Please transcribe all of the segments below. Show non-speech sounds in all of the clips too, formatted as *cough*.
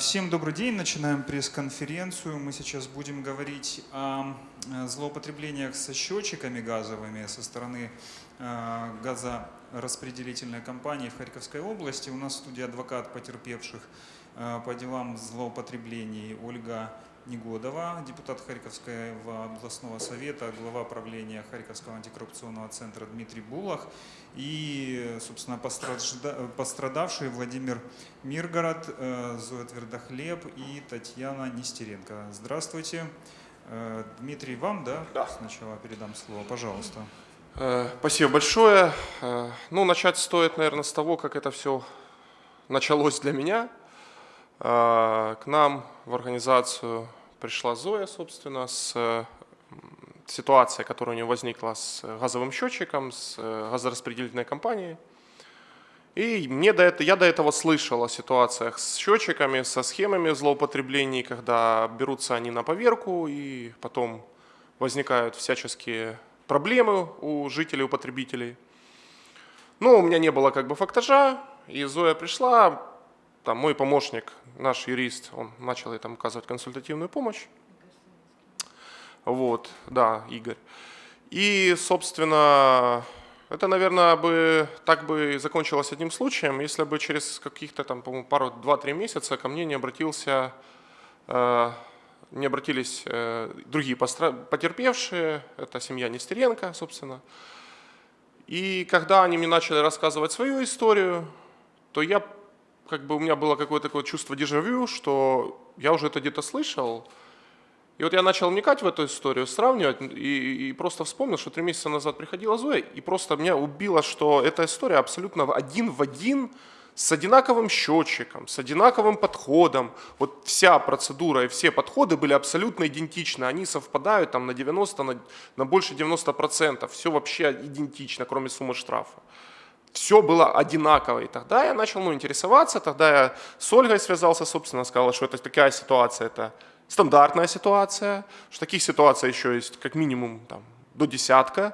Всем добрый день. Начинаем пресс-конференцию. Мы сейчас будем говорить о э, злоупотреблениях со счетчиками газовыми со стороны э, газораспределительной компании в Харьковской области. У нас в студии адвокат потерпевших э, по делам злоупотреблений Ольга Негодова, депутат Харьковского областного совета, глава правления Харьковского антикоррупционного центра Дмитрий Булах и, собственно, пострадавшие Владимир Миргород, э, Зоя Твердохлеб и Татьяна Нестеренко. Здравствуйте. Э, Дмитрий, вам, да? Да. Сначала передам слово, пожалуйста. Э, спасибо большое. Ну, начать стоит, наверное, с того, как это все началось для меня. К нам в организацию пришла Зоя, собственно, с ситуацией, которая у нее возникла с газовым счетчиком, с газораспределительной компанией. И мне до этого, я до этого слышал о ситуациях с счетчиками, со схемами злоупотреблений, когда берутся они на поверку и потом возникают всяческие проблемы у жителей, у потребителей. Но у меня не было как бы фактажа, и Зоя пришла, там мой помощник, наш юрист, он начал ей там оказывать консультативную помощь. Вот, да, Игорь. И, собственно, это, наверное, бы так бы закончилось одним случаем, если бы через каких-то там, по-моему, пару, два-три месяца ко мне не обратился, э, не обратились э, другие потерпевшие, это семья Нестеренко, собственно. И когда они мне начали рассказывать свою историю, то я как бы у меня было какое-то такое чувство дежавю, что я уже это где-то слышал. И вот я начал вникать в эту историю, сравнивать, и, и просто вспомнил, что три месяца назад приходила Зоя, и просто меня убило, что эта история абсолютно один в один с одинаковым счетчиком, с одинаковым подходом. Вот вся процедура и все подходы были абсолютно идентичны. Они совпадают там на 90, на, на больше 90%. Все вообще идентично, кроме суммы штрафа все было одинаково. И тогда я начал ну, интересоваться, тогда я с Ольгой связался, собственно, сказал, что это такая ситуация, это стандартная ситуация, что таких ситуаций еще есть как минимум там, до десятка.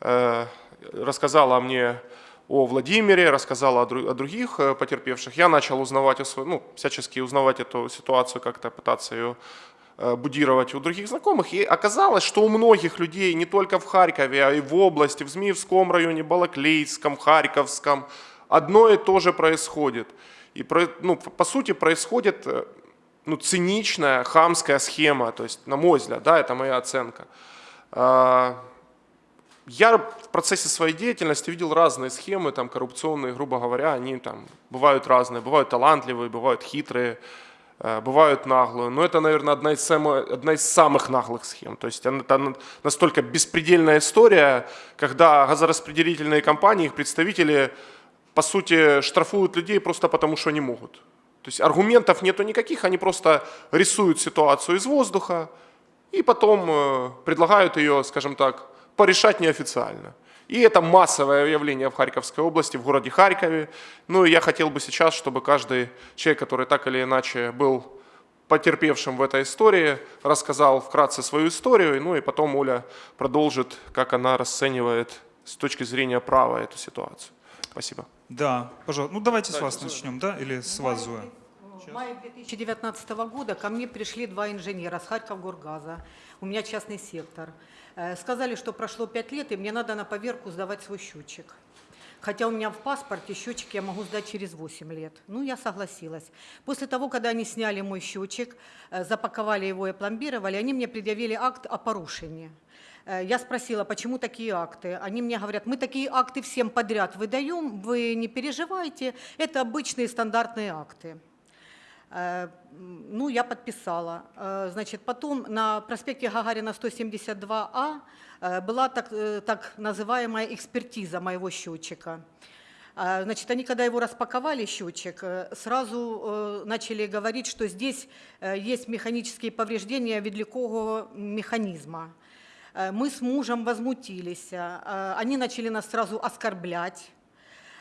Э, рассказала мне о Владимире, рассказала о, о других э, потерпевших. Я начал узнавать, ну, всячески узнавать эту ситуацию, как-то пытаться ее будировать у других знакомых. И оказалось, что у многих людей, не только в Харькове, а и в области, в Змеевском районе, Балаклейском, Харьковском, одно и то же происходит. И ну, по сути происходит э, ну, циничная, хамская схема, то есть, на мой взгляд, да, это моя оценка. А, я в процессе своей деятельности видел разные схемы, там, коррупционные, грубо говоря, они там бывают разные, бывают талантливые, бывают хитрые, Э, бывают наглые, но это, наверное, одна из, самых, одна из самых наглых схем. То есть это настолько беспредельная история, когда газораспределительные компании, их представители, по сути, штрафуют людей просто потому, что они могут. То есть аргументов нету никаких, они просто рисуют ситуацию из воздуха и потом э, предлагают ее, скажем так, порешать неофициально. И это массовое явление в Харьковской области, в городе Харькове. Ну и я хотел бы сейчас, чтобы каждый человек, который так или иначе был потерпевшим в этой истории, рассказал вкратце свою историю, ну и потом Оля продолжит, как она расценивает с точки зрения права эту ситуацию. Спасибо. Да, пожалуйста. Ну давайте с вас начнем, да, или с вас, Зоя? В мае 2019 года ко мне пришли два инженера с Харьков-Горгаза. У меня частный сектор. Э, сказали, что прошло пять лет, и мне надо на поверку сдавать свой счетчик. Хотя у меня в паспорте счетчик я могу сдать через 8 лет. Ну, я согласилась. После того, когда они сняли мой счетчик, э, запаковали его и пломбировали, они мне предъявили акт о порушении. Э, я спросила, почему такие акты. Они мне говорят, мы такие акты всем подряд выдаем, вы не переживайте, это обычные стандартные акты. Э, ну, я подписала. Э, значит, потом на проспекте Гагарина 172А э, была так, так называемая экспертиза моего счетчика. Значит, они, когда его распаковали, счетчик, сразу начали говорить, что здесь есть механические повреждения ведлякового механизма. Мы с мужем возмутились. Они начали нас сразу оскорблять.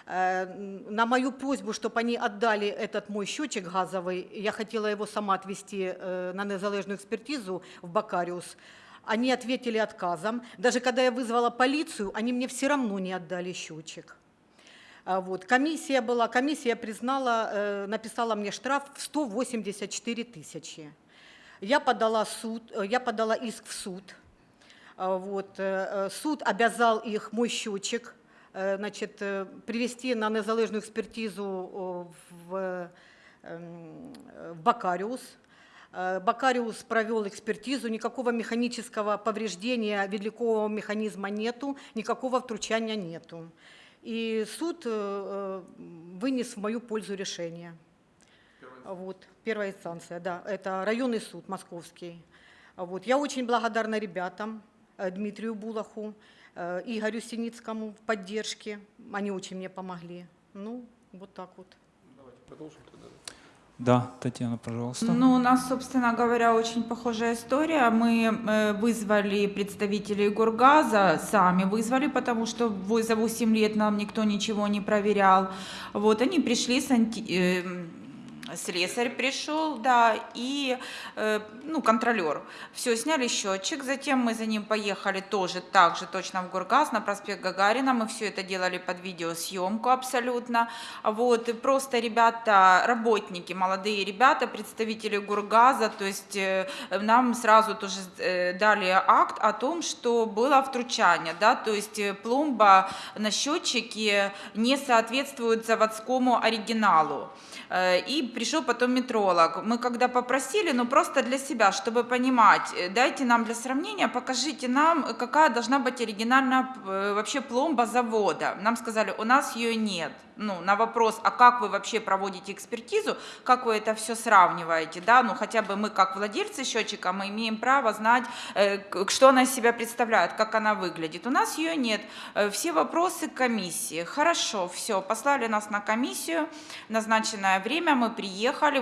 Э, на мою просьбу, чтобы они отдали этот мой счетчик газовый, я хотела его сама отвезти э, на незалежную экспертизу в Бакариус, они ответили отказом. Даже когда я вызвала полицию, они мне все равно не отдали счетчик. А Вот. Комиссия была, комиссия признала, э, написала мне штраф в 184 тысячи. Я подала, суд, я подала иск в суд. А Вот. Суд обязал их, мой счетчик, значит, э, привести на незалежну експертизу о, в, э, Бакариус. Э, Бакариус провел экспертизу, никакого механического повреждения ведлякового механизма нету, никакого втручания нету. И суд э, э, вынес в мою пользу решение. Вот, первая инстанция, да, это районный суд московский. Вот, я очень благодарна ребятам, э, Дмитрию Булаху, э, Игорю Синицкому в поддержке. Они очень мне помогли. Ну, вот так вот. Давайте продолжим тогда. Да, Татьяна, пожалуйста. Ну, у нас, собственно говоря, очень похожая история. Мы э, вызвали представителей Гургаза, сами вызвали, потому что за 8 лет нам никто ничего не проверял. Вот, они пришли, санти... э, слесарь пришел, да, и, э, ну, контролер. Все, сняли счетчик, затем мы за ним поехали тоже так же, точно в Гургаз, на проспект Гагарина. Мы все это делали под видеосъемку абсолютно. Вот, и просто ребята, работники, молодые ребята, представители Гургаза, то есть э, нам сразу тоже э, дали акт о том, что было втручание, да, то есть пломба на счетчике не соответствует заводскому оригиналу. И пришел потом метролог. Мы когда попросили, ну просто для себя, чтобы понимать, э, дайте нам для сравнения, покажите нам, какая должна быть оригинальная э, вообще пломба завода. Нам сказали, у нас ее нет. Ну, на вопрос, а как вы вообще проводите экспертизу, как вы это все сравниваете, да, ну хотя бы мы как владельцы счетчика, мы имеем право знать, э, что она из себя представляет, как она выглядит. У нас ее нет. Все вопросы комиссии. Хорошо, все, послали нас на комиссию, назначенное время, мы приехали,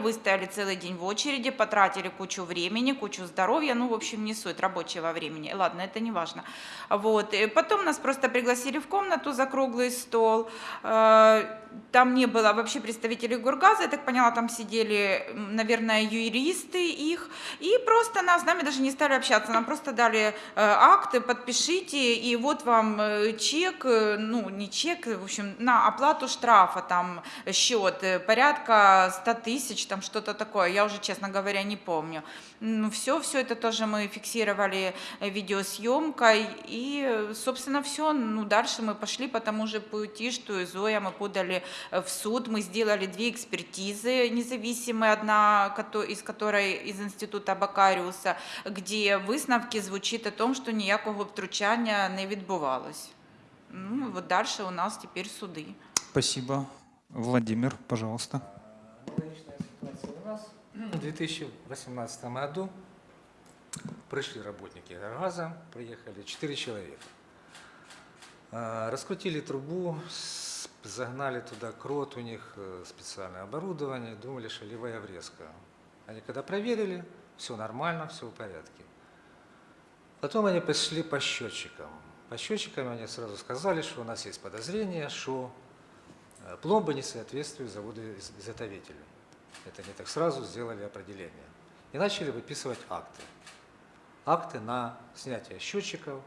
выстояли целый день в очереди, потратили кучу времени, кучу здоровья, ну, в общем, не суть рабочего времени. Ладно, это не важно. Вот. Потом нас просто пригласили в комнату за круглый стол. Э, Там не было вообще представителей Гургаза, я так поняла, там сидели, наверное, юристы их, и просто нас, с нами даже не стали общаться, нам просто дали э, акты, подпишите, и вот вам э, чек, ну, не чек, в общем, на оплату штрафа, там, счет, порядка 100 тысяч, там, что-то такое, я уже, честно говоря, не помню. Ну, все, все это тоже мы фиксировали э, видеосъемкой, и, э, собственно, все, ну, дальше мы пошли по тому же пути, что и Зоя, мы подали э, в суд, мы сделали две экспертизы независимые, одна кото- из которой из інституту Бакаріуса, где висновки звучить о том, що ніякого втручання не відбувалось. Ну, вот дальше у нас теперь суды. Спасибо. Владимир, пожалуйста. Аналогичная ситуация у нас. В 2018 году пришли работники газа, приехали 4 человека. А, Раскрутили трубу, загнали туда крот, у них э, специальное оборудование, думали, что левая врезка. Они когда проверили, все нормально, все в порядке. Потом они пошли по счетчикам. По счетчикам они сразу сказали, что у нас есть подозрение, что пломба не соответствует заводу из- изготовителю. Это они так сразу сделали определение. И начали выписывать акты. Акты на снятие счетчиков,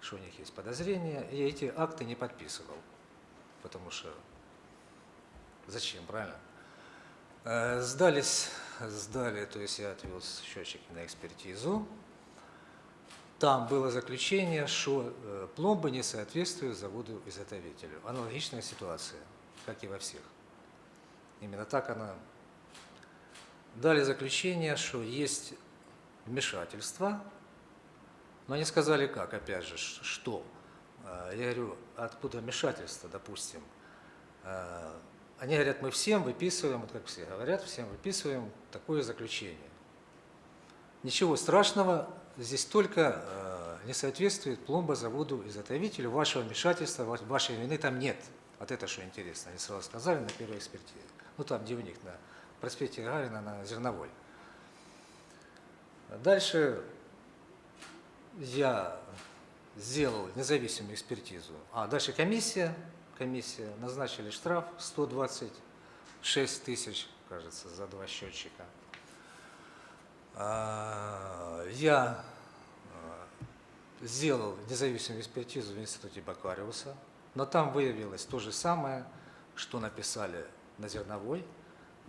что у них есть подозрения. И эти акты не подписывал. Потому что зачем, правильно? Э, Сдались, сдали, то есть я отвел счетчики на экспертизу. Там было заключение, что э, пломба не соответствует заводу-изготовителю. Аналогичная ситуация, как и во всех. Именно так она. Дали заключение, что есть вмешательство, но они сказали как, опять же, что. Э, Я говорю, откуда вмешательство, допустим. Э, Они говорят, мы всем выписываем, вот как все говорят, всем выписываем такое заключение. Ничего страшного, здесь только э, не соответствует пломба заводу-изготовителю, вашего вмешательства, ва- вашей вины там нет. Вот это что интересно, они сразу сказали на первой экспертизе. Ну там, них, на проспекте Гагарина, на Зерновой. Дальше я сделал независимую экспертизу. А дальше комиссия, комиссия назначили штраф 126 тысяч, кажется, за два счетчика. А, Я а, сделал независимую экспертизу в институте Бакариуса, но там выявилось то же самое, что написали на зерновой,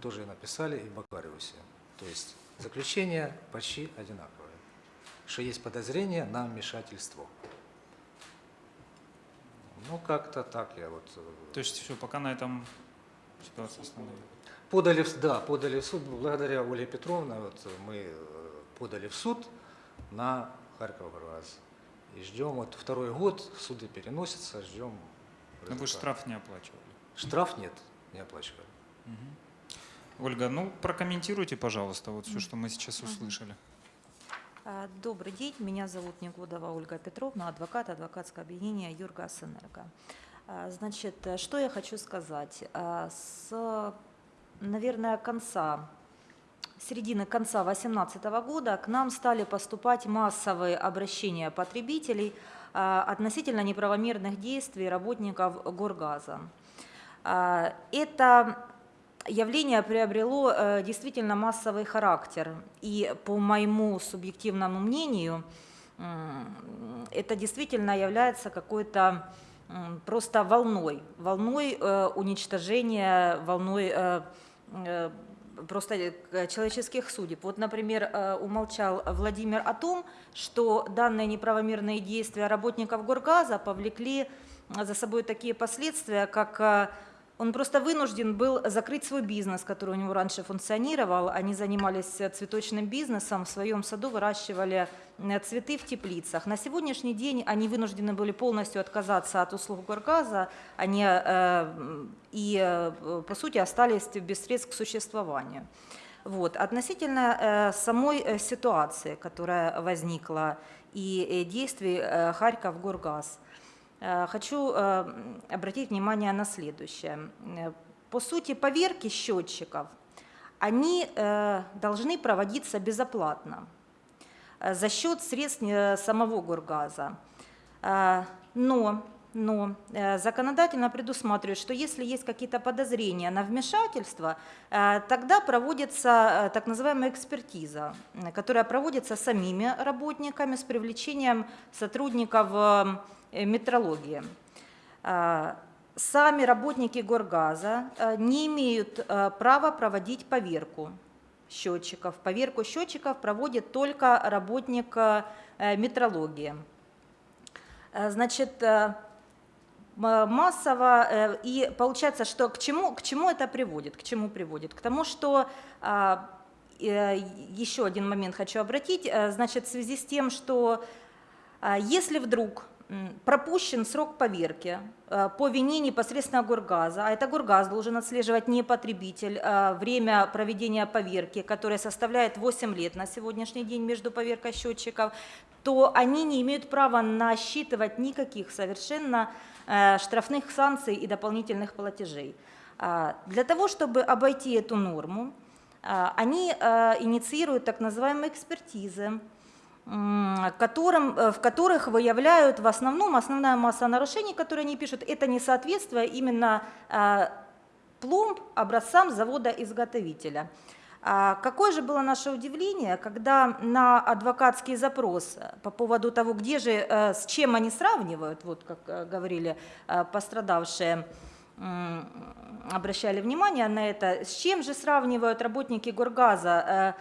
тоже написали и в Бакариусе. То есть заключение почти одинаковое, что есть подозрение на вмешательство. Ну, как-то так я вот... э, То есть все, пока на этом ситуация остановилась. Подали, в- да, подали в суд, благодаря Ольге Петровне, вот э, мы э, подали в суд на Харьков ГАЗ. И ждем, вот второй год суды переносятся, ждем. Но вы результата. штраф не оплачивали. Штраф нет, не оплачивали. Ольга, ну прокомментируйте, пожалуйста, вот все, что мы сейчас услышали. А, Добрый день, меня зовут Негодова Ольга Петровна, адвокат адвокатского объединения Юргас Энерго. А, Значит, э, что я хочу сказать. А, С, наверное, конца, середины конца 2018 года к нам стали поступать массовые обращения потребителей относительно неправомерных действий работников Горгаза. А, Это явление приобрело э, действительно массовый характер. И по моему субъективному мнению, это действительно является какой-то просто волной, волной э, уничтожения, волной э, просто э, человеческих судеб. Вот, например, э, умолчал Владимир о том, что данные неправомерные действия работников Горгаза повлекли за собой такие последствия, как э, он просто вынужден был закрыть свой бизнес, который у него раньше функционировал. Они занимались э, цветочным бизнесом, в своем саду выращивали э, цветы в теплицах. На сегодняшний день они вынуждены были полностью отказаться от услуг Горгаза, они э, и, э, по сути, остались без средств к существованию. Вот. Относительно э, самой ситуации, которая возникла, и действий Харьков Горгаз, хочу э, обратить внимание на следующее. Э, По сути, поверки счетчиков, они э, должны проводиться безоплатно э, за счет средств э, самого Горгаза. Э, Но, но э, законодательно предусматривает, что если есть какие-то подозрения на вмешательство, э, тогда проводится э, так называемая экспертиза, э, которая проводится самими работниками с привлечением сотрудников э, метрологии. Э, Сами работники Горгаза э, не имеют э, права проводить поверку счетчиков. Поверку счетчиков проводит только работник э, метрологии. Э, Значит, э, массово, э, и получается, что к чему, к чему это приводит? К чему приводит? К тому, что а, э, еще один момент хочу обратить, э, значит, в связи с тем, что а, если вдруг пропущен срок поверки э, по вине непосредственно Горгаза, а это Горгаз должен отслеживать не потребитель, а время проведения поверки, которое составляет 8 лет на сегодняшний день между поверкой счетчиков, то они не имеют права насчитывать никаких совершенно э, штрафных санкций и дополнительных платежей. А, Для того, чтобы обойти эту норму, а, они инициируют так называемые экспертизы, которым, э, в которых выявляют в основном основная масса нарушений, которые они пишут, это несоответствие именно э, пломб образцам завода-изготовителя. А Какое же было наше удивление, когда на адвокатский запрос э, по поводу того, где же, э, с чем они сравнивают, вот как говорили пострадавшие, обращали внимание на это, с чем же сравнивают работники Горгаза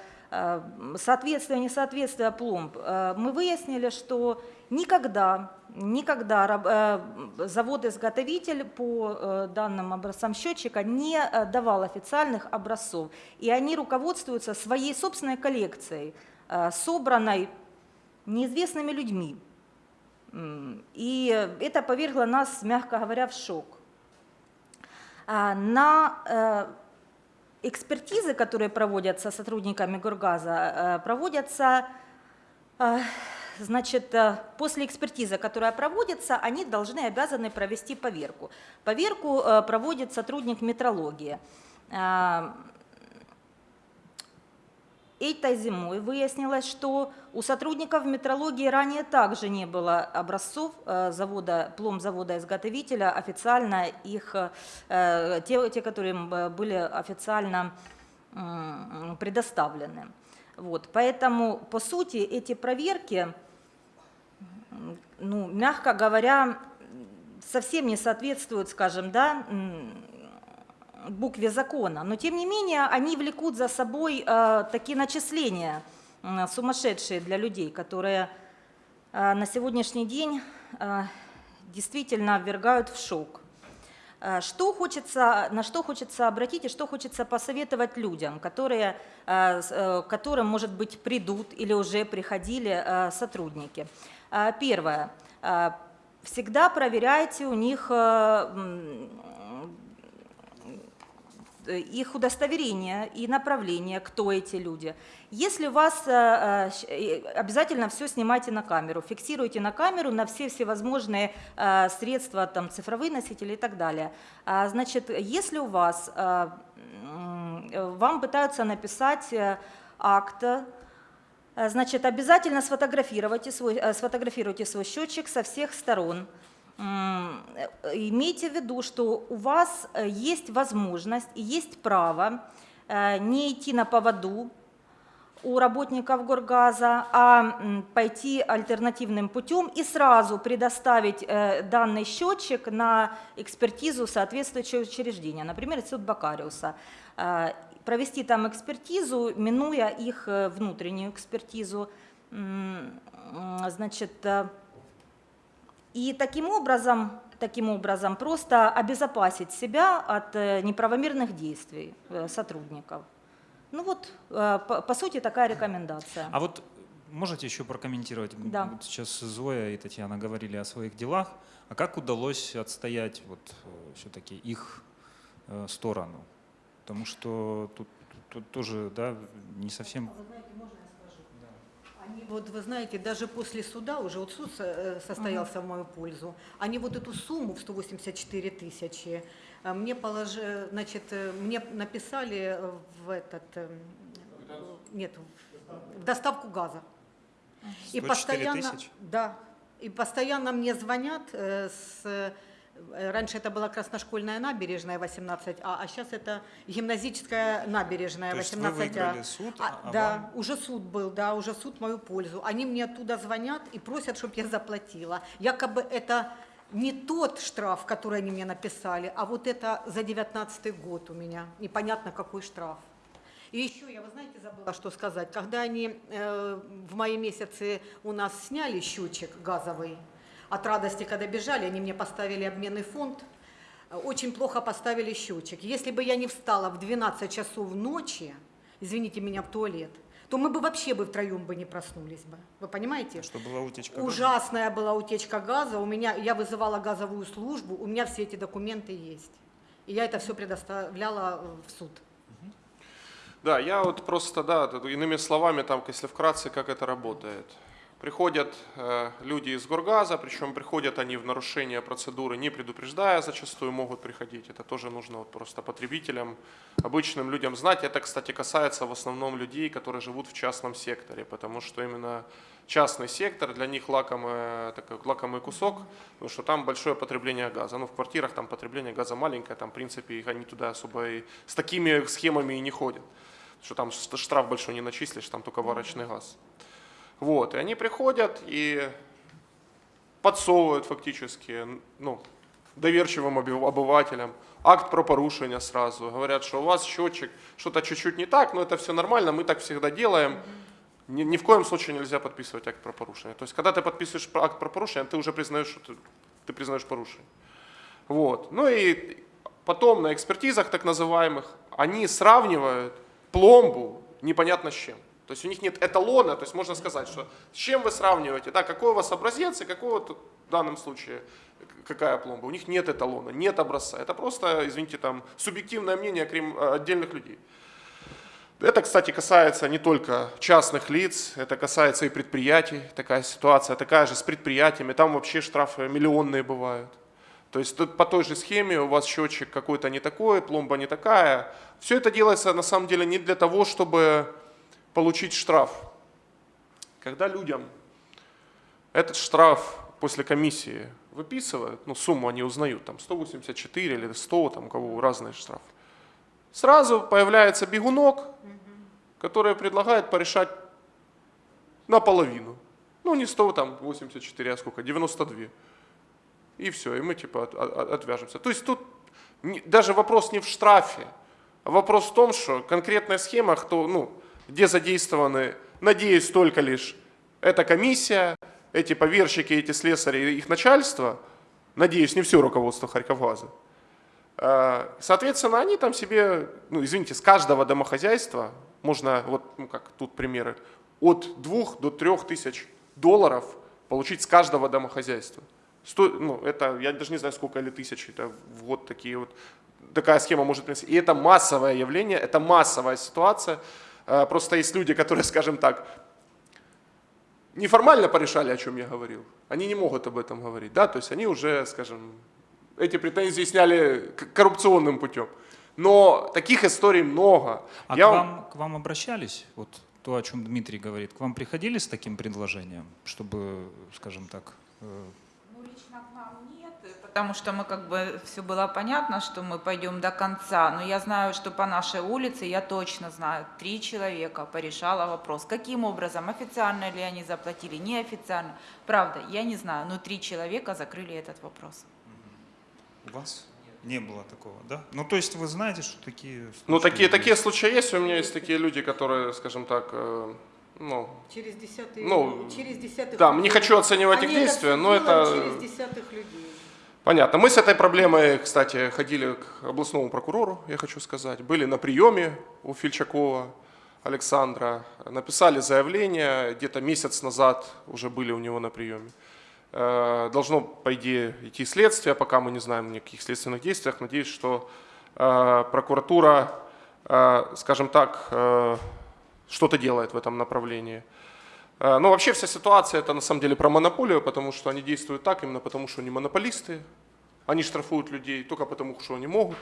соответствие, несоответствие пломб, Э, мы выяснили, что никогда, никогда э, завод-изготовитель по э, данным образцам счетчика не э, давал официальных образцов. И они руководствуются своей собственной коллекцией, э, собранной неизвестными людьми. И это повергло нас, мягко говоря, в шок. А, На э, экспертизы, которые проводятся сотрудниками Горгаза, э, проводятся, э, значит, э, после экспертизы, которая проводится, они должны, обязаны провести поверку. Поверку проводит сотрудник метрологии. Этой зимой выяснилось, что у сотрудников метрологии ранее также не было образцов э, завода, пломзавода-изготовителя, официально их, э, те, те, которые э, были официально предоставлены. Вот, поэтому, по сути, эти проверки, ну, мягко говоря, совсем не соответствуют, скажем, да, букве закона, но тем не менее они влекут за собой э, такие начисления сумасшедшие для людей, которые э, на сегодняшний день э, действительно ввергают в шок. Что хочется, на что хочется обратить и что хочется посоветовать людям, которые, которым, может быть, придут или уже приходили сотрудники. Первое. Всегда проверяйте у них их удостоверение и направление, кто эти люди. Если вас, э, э, э, обязательно все снимайте на камеру, фиксируйте на камеру на все всевозможные э, средства, там, цифровые носители и так далее. А, Значит, если у вас, э, э, вам пытаются написать э, акт, э, Значит, обязательно сфотографируйте свой, э, сфотографируйте свой счетчик со всех сторон. Э, Имейте в виду, что у вас э, есть возможность и есть право э, не идти на поводу у работников Горгаза, а пойти альтернативным путем и сразу предоставить данный счетчик на экспертизу соответствующего учреждения, например, суд Бакариуса. Провести там экспертизу, минуя их внутреннюю экспертизу. Значит, и таким образом, таким образом просто обезопасить себя от э, неправомерных действий э, сотрудников. Ну вот, э, по, по сути, такая рекомендация. А вот можете еще прокомментировать? Да. Вот сейчас Зоя и Татьяна говорили о своих делах. А как удалось отстоять вот все-таки их сторону? Потому что тут, тут тоже да, не совсем... Вы знаете, можно? Они вот, вы знаете, даже после суда, уже вот суд э, состоялся в мою пользу, они вот эту сумму в 184 тысячи э, мне положи, значит, э, мне написали в этот, нет, в- доставку газа. 104 постоянно, да, и постоянно мне звонят с Раньше это была Красношкольная набережная 18А, а сейчас это гимназическая набережная То есть вы 18А. выиграли суд, А, а да, вам- уже суд был, да, уже суд в мою пользу. Они мне оттуда звонят и просят, чтобы я заплатила. Якобы это не тот штраф, который они мне написали, а вот это за 19 год у меня. Непонятно, какой штраф. И еще я, вы знаете, забыла что сказать. Когда они э, в мае месяце у нас сняли счетчик газовый, от радости, когда бежали, они мне поставили обменный фонд, очень плохо поставили счетчик. Если бы я не встала в 12 часов ночи, извините меня, в туалет, то мы бы вообще бы втроем бы не проснулись бы. Вы понимаете? Что была утечка газа? Ужасная была утечка газа. У меня, я вызывала газовую службу, у меня все эти документы есть. И я это все предоставляла э, в суд. Да, я вот просто, да, иными словами, там, если вкратце, как это работает. Приходят э, люди из Горгаза, причем приходят они в нарушение процедуры, не предупреждая, зачастую могут приходить. Это тоже нужно вот просто потребителям, обычным людям знать. Это, кстати, касается в основном людей, которые живут в частном секторе, потому что именно частный сектор для них лакомый, такой, лакомый кусок, потому что там большое потребление газа. Ну, в квартирах там потребление газа маленькое, там, в принципе, они туда особо и с такими схемами и не ходят. Что там штраф большой не начислишь, там только варочный газ. Вот, и они приходят и подсовывают фактически, ну, доверчивым обывателям акт про порушение сразу. Говорят, что у вас счетчик, что-то чуть-чуть не так, но это все нормально, мы так всегда делаем. Ни, ни в коем случае нельзя подписывать акт про порушение. То есть, когда ты подписываешь акт про порушение, ты уже признаешь, что ты, ты признаешь порушение. Вот. Ну и потом на экспертизах так называемых они сравнивают пломбу непонятно с чем. То есть у них нет эталона, то есть можно сказать, что с чем вы сравниваете, да, какой у вас образец и какой вот в данном случае какая пломба. У них нет эталона, нет образца. Это просто, извините, там субъективное мнение крем- отдельных людей. Это, кстати, касается не только частных лиц, это касается и предприятий. Такая ситуация такая же с предприятиями. Там вообще штрафы миллионные бывают. То есть тут по той же схеме у вас счетчик какой-то не такой, пломба не такая. Все это делается на самом деле не для того, чтобы получить штраф. Когда людям этот штраф после комиссии выписывают, ну сумму они узнают, там 184 или 100, там у кого разные штрафы, сразу появляется бегунок, который предлагает порешать наполовину. Ну не 100, там 84, а сколько, 92. И все, и мы типа от- от- отвяжемся. То есть тут даже вопрос не в штрафе, а вопрос в том, что конкретная схема, кто, ну, где задействованы, надеюсь, только лишь эта комиссия, эти поверщики, эти слесари и их начальство, надеюсь, не все руководство Харьковгаза. Э, Соответственно, они там себе, ну, извините, с каждого домохозяйства можно, вот, ну, как тут примеры, от двух до трех тысяч долларов получить с каждого домохозяйства. Сто, ну, это, я даже не знаю, сколько или тысяч, это в год такие вот, такая схема может принести. И это массовое явление, это массовая ситуация. Э, Просто есть люди, которые, *laughs* скажем так, неформально порешали, о чем я говорил. Они не могут об этом говорить, да, то есть они уже, скажем, эти претензии сняли коррупционным путем. Но таких историй много. А Я к, вам- к вам обращались? Вот то, о чем Дмитрий говорит. К вам приходили с таким предложением, чтобы, скажем так, э, лично к нам нет, потому что мы как бы все было понятно, что мы пойдем до конца. Но я знаю, что по нашей улице, я точно знаю, три человека порешало вопрос. Каким образом, официально ли они заплатили, неофициально. Правда, я не знаю, но три человека закрыли этот вопрос. у вас не было такого, да? Ну, то есть вы знаете, что такие Ну, случаи такие, такие есть? случаи есть. У меня есть такие люди, которые, скажем так, э, ну, Через десятые, Ну, через десятых да, не людей. хочу оценивать их Они это действия, но это через десятых людей. понятно. Мы с этой проблемой, кстати, ходили к областному прокурору, я хочу сказать. Были на приеме у Фильчакова Александра, написали заявление, где-то месяц назад уже были у него на приеме. Э, Должно, по идее, идти следствие, пока мы не знаем ни о каких следственных действиях. Надеюсь, что э, прокуратура, э, скажем так, что-то делает в этом направлении. Э, Ну, вообще вся ситуация это на самом деле про монополию, потому что они действуют так именно потому, что они монополисты. Они штрафуют людей только потому, что они могут.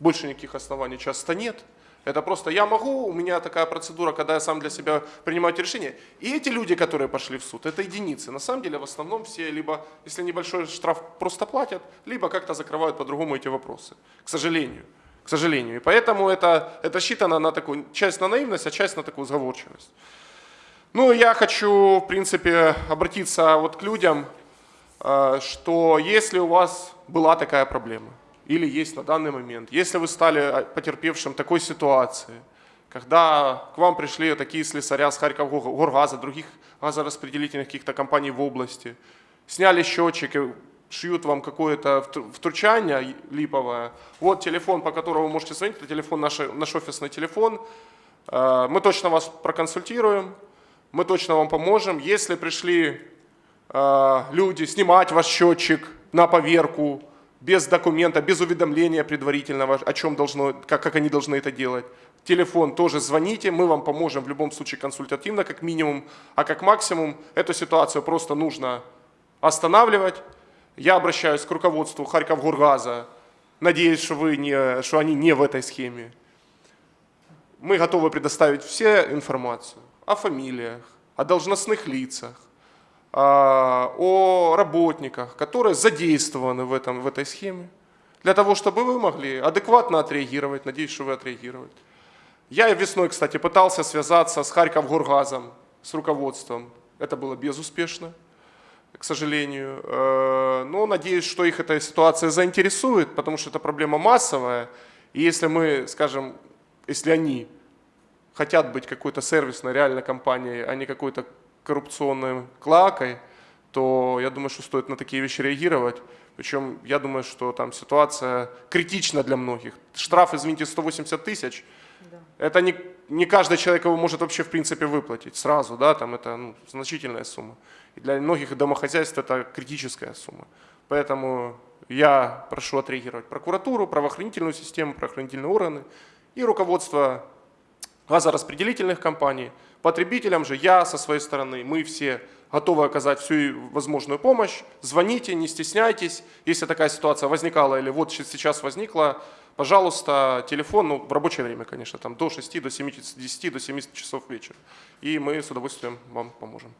Больше никаких оснований часто нет. Это просто я могу, у меня такая процедура, когда я сам для себя принимаю эти решения. И эти люди, которые пошли в суд, это единицы. На самом деле в основном все либо, если небольшой штраф, просто платят, либо как-то закрывают по-другому эти вопросы. К сожалению. К сожалению. И поэтому это, это рассчитано на такую, часть на наивность, а часть на такую сговорчивость. Ну, я хочу, в принципе, обратиться вот к людям, э, что если у вас была такая проблема, или есть на данный момент, если вы стали э, потерпевшим такой ситуации, когда к вам пришли такие слесаря с Харьков Горгаза, других газораспределительных каких-то компаний в области, сняли счетчики, шьют вам какое-то втр- втручание липовое, вот телефон, по которому вы можете звонить, это телефон наш, наш офисный телефон, Э, мы точно вас проконсультируем, мы точно вам поможем. Если пришли э, люди снимать ваш счетчик на поверку, без документа, без уведомления предварительного, о чем должно, как, как они должны это делать. Телефон тоже звоните, мы вам поможем в любом случае консультативно, как минимум, а как максимум эту ситуацию просто нужно останавливать. Я обращаюсь к руководству Харьковгоргаза, надеюсь, что, вы не, что они не в этой схеме. Мы готовы предоставить все информацию о фамилиях, о должностных лицах, а, о работниках, которые задействованы в, этом, в этой схеме, для того, чтобы вы могли адекватно отреагировать. Надеюсь, что вы отреагируете. Я весной, кстати, пытался связаться с Харьковгоргазом, с руководством. Это было безуспешно, к сожалению. Э, Но надеюсь, что их эта ситуация заинтересует, потому что это проблема массовая. И если мы, скажем, если они хотят быть какой-то сервисной, реальной компанией, а не какой-то коррупционной клакой, то я думаю, что стоит на такие вещи реагировать. Причем я думаю, что там ситуация критична для многих. Штраф, извините, 180 тысяч. Это не, не каждый человек его может вообще в принципе выплатить сразу, да, там это ну, значительная сумма. И для многих домохозяйств это критическая сумма. Поэтому я прошу отреагировать прокуратуру, правоохранительную систему, правоохранительные органы и руководство газораспределительных компаний. Потребителям же я со своей стороны, мы все готовы оказать всю возможную помощь. Звоните, не стесняйтесь. Если такая ситуация возникала или вот сейчас возникла, пожалуйста, телефон, ну, в рабочее время, конечно, там до 6, до 7, 10, до 7 часов вечера. И мы с удовольствием вам поможем.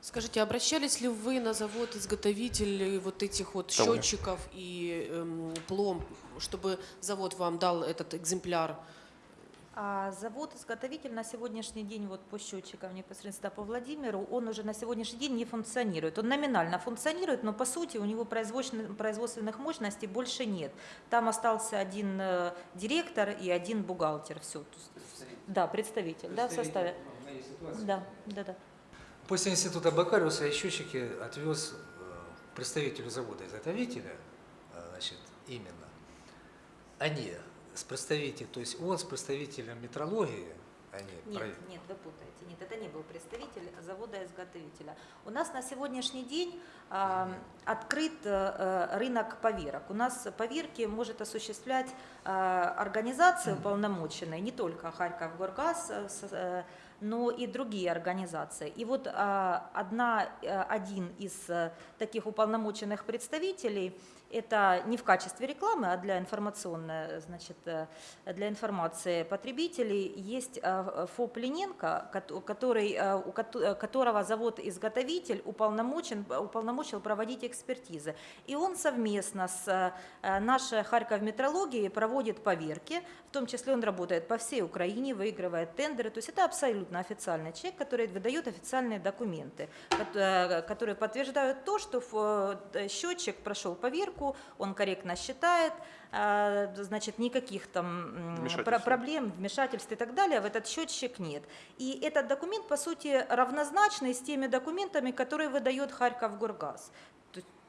Скажите, обращались ли вы на завод изготовителей вот этих вот Того. счетчиков и эм, пломб, чтобы завод вам дал этот экземпляр? А завод-изготовитель на сегодняшний день, вот по счетчикам непосредственно по Владимиру, он уже на сегодняшний день не функционирует. Он номинально функционирует, но по сути у него производственных, мощностей больше нет. Там остался один э, директор и один бухгалтер. Все. Да, представитель, да, в составе. Да, да, да. После института Бакариуса я счетчики отвез э, представителю завода-изготовителя, э, значит, именно. Они с представителем, то есть он с представителем метрологии, они Нет, про- нет, вы путаете. Нет, это не был представитель завода-изготовителя. У нас на сегодняшний день а, открыт э, э, рынок поверок. У нас поверки может осуществлять а, организации уполномоченные, не только Харьков Горгаз, э, э, но и другие организации. И вот а, одна, э, один из э, таких уполномоченных представителей это не в качестве рекламы, а для информационной, значит, э, для информации потребителей есть э, ФОП Лененко, кото- который, э, у кото- э, которого завод-изготовитель уполномочен, уполномочил проводить экспертизы. И он совместно с э, нашей Харьков метрологией проводит поверки, в том числе он работает по всей Украине, выигрывает тендеры. То есть это абсолютно официальный человек, который выдает официальные документы, кот- э, которые подтверждают то, что э, счетчик прошел поверку, он корректно считает, э, значит, никаких там Вмешательств проблем, вмешательств и так далее в этот счетчик нет. И этот документ, по сути, равнозначный с теми документами, которые выдает Харьков Горгаз.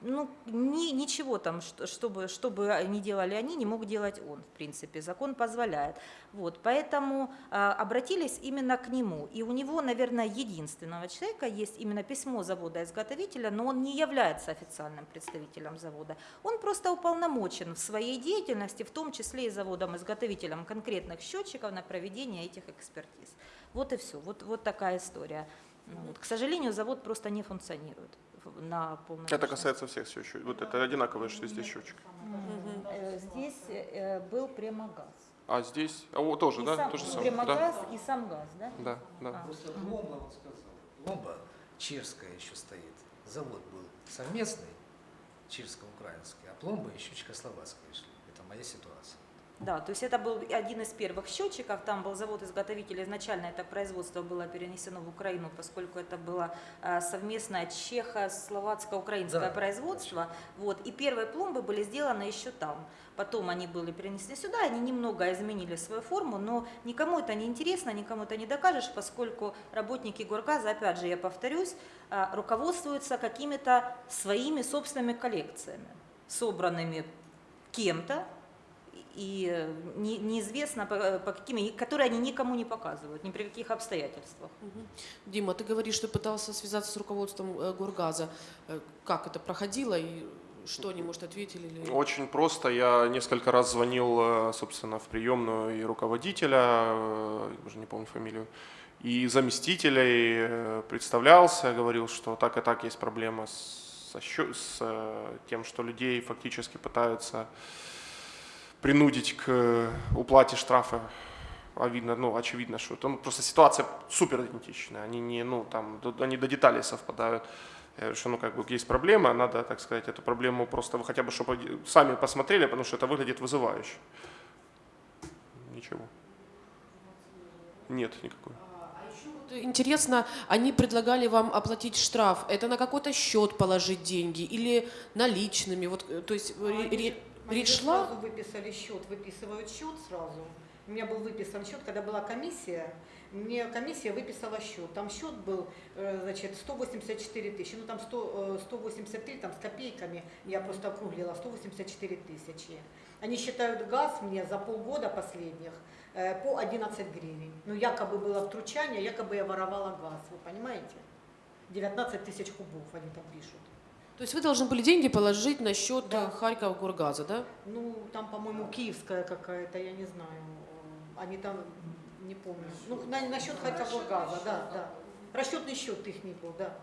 Ну, ни- ничего там, что- чтобы, чтобы не делали они, не мог делать он, в принципе, закон позволяет. Вот, поэтому а, обратились именно к нему. И у него, наверное, единственного человека есть именно письмо завода-изготовителя, но он не является официальным представителем завода. Он просто уполномочен в своей деятельности, в том числе и заводом-изготовителем конкретных счетчиков на проведение этих экспертиз. Вот и все. Вот, вот такая история. Ну, вот. К сожалению, завод просто не функционирует на полной Это мощности. касается всех счетчиков. Вот это одинаковые же везде счетчики. Э, Здесь э, был Премогаз. А здесь, а, о, тоже, И да? сам- То же самое. Премогаз Да, и сам газ, да? да, да. А. Вот сказал, пломба чешская еще стоит. Завод был совместный, чешско-украинский, а пломба еще чехословацкая шли. Это моя ситуация. Да, то есть это был один из первых счетчиков, там был завод-изготовитель, изначально это производство было перенесено в Украину, поскольку это было э, совместное чехо-словацко-украинское Да, производство, вот, и первые пломбы были сделаны еще там. Потом они были перенесены сюда, они немного изменили свою форму, но никому это не интересно, никому это не докажешь, поскольку работники Горгаза, опять же, я повторюсь, э, руководствуются какими-то своими собственными коллекциями, собранными кем-то, и э, не- неизвестно по, по каким, и которые они никому не показывают, ни при каких обстоятельствах. Дима, ты говоришь, что пытался связаться с руководством э, Горгаза. Э, Как это проходило и что они, может, ответили? Или... Очень просто. Я несколько раз звонил, собственно, в приемную и руководителя, э, уже не помню фамилию, и заместителя, и э, представлялся, говорил, что так и так есть проблема с, со с э, тем, что людей фактически пытаются принудить к э, уплате штрафа. А видно, ну, очевидно, что там просто ситуация супер идентичная. Они не, ну, там, до- они до деталей совпадают. Говорю, что, ну, как бы есть проблема, надо, так сказать, эту проблему просто вы хотя бы, чтобы сами посмотрели, потому что это выглядит вызывающе. Ничего. Нет никакой. Вот Интересно, они предлагали вам оплатить штраф. Это на какой-то счет положить деньги или наличными? Вот, э, то есть э, ре- ре- Они речь же шла? сразу выписали счет, выписывают счет сразу. У меня был выписан счет, когда была комиссия, мне комиссия выписала счет. Там счет был, э, значит, 184 тысячи, ну там 100, э, 183 там с копейками, я просто округлила, 184 тысячи. Они считают газ мне за полгода последних э, по 11 гривен. Ну якобы было втручание, якобы я воровала газ, вы понимаете? 19 тысяч кубов они там пишут. То есть вы должны были деньги положить на счет Да. э, Харьков Горгаза, да? Ну, там, по-моему, киевская какая-то, я не знаю. Они там, не помню. Ну, на, насчет Харьковгаза, да, да. Расчетный счет их не был, да.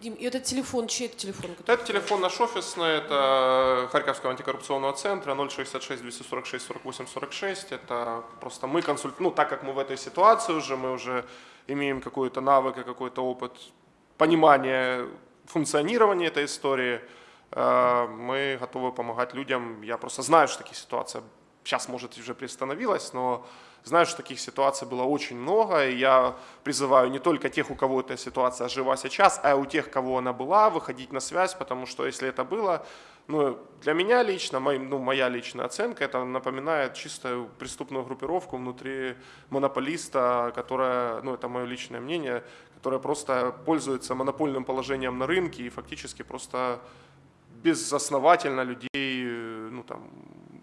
Дим, и этот телефон, чей это телефон? который- Это телефон наш офисный, это Харьковского антикоррупционного центра 066 246 48 46. Это просто мы консульт... Ну, так как мы в этой ситуации уже, мы уже имеем какой-то навык и какой-то опыт понимания функционирования этой истории, э, мы готовы помогать людям. Я просто знаю, что такие ситуации сейчас, может, уже приостановилась, но Знаю, что таких ситуаций было очень много, и я призываю не только тех, у кого эта ситуация жива сейчас, а у тех, кого она была, выходить на связь, потому что если это было, ну, для меня лично, мой, ну, моя личная оценка, это напоминает чистую преступную группировку внутри монополиста, которая, ну, это мое личное мнение, которая просто пользуется монопольным положением на рынке и фактически просто безосновательно людей э, ну, там,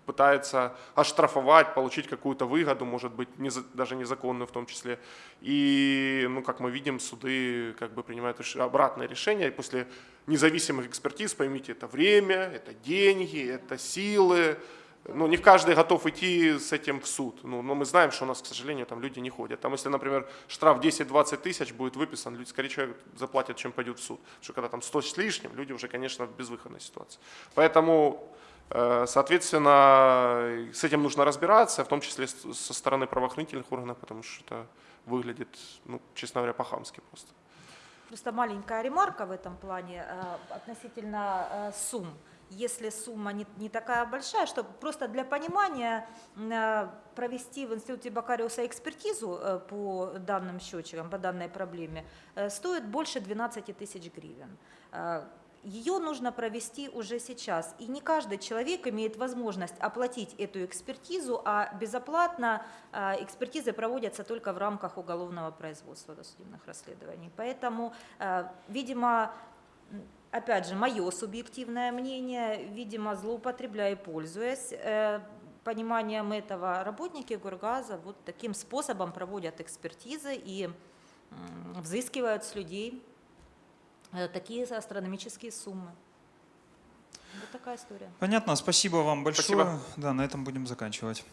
пытается оштрафовать, получить какую-то выгоду, может быть, не, даже незаконную в том числе. И, ну, как мы видим, суды как бы принимают реш- обратное решение. И после независимых экспертиз, поймите, это время, это деньги, это силы. Ну, не каждый готов идти с этим в суд. Ну, но мы знаем, что у нас, к сожалению, там люди не ходят. Там, если, например, штраф 10-20 тысяч будет выписан, люди скорее человек заплатят, чем пойдет в суд. Потому что когда там 100 с лишним, люди уже, конечно, в безвыходной ситуации. Поэтому, э, соответственно, с этим нужно разбираться, в том числе со стороны правоохранительных органов, потому что это выглядит, ну, честно говоря, по-хамски просто. Просто маленькая ремарка в этом плане э, относительно э, сумм. Если сумма не, не такая большая, что просто для понимания э, провести в институте Бакариуса экспертизу э, по данным счетчикам, по данной проблеме, э, стоит больше 12 тысяч гривен. Ее нужно провести уже сейчас. И не каждый человек имеет возможность оплатить эту экспертизу, а безоплатно экспертизы проводятся только в рамках уголовного производства досудебных расследований. Поэтому, видимо, опять же, мое субъективное мнение, видимо, злоупотребляя и пользуясь э, пониманием этого, работники Гургаза вот таким способом проводят экспертизы и взыскивают с людей э, такие астрономические суммы. Вот такая история. Понятно, спасибо вам большое. Спасибо. Да, на этом будем заканчивать.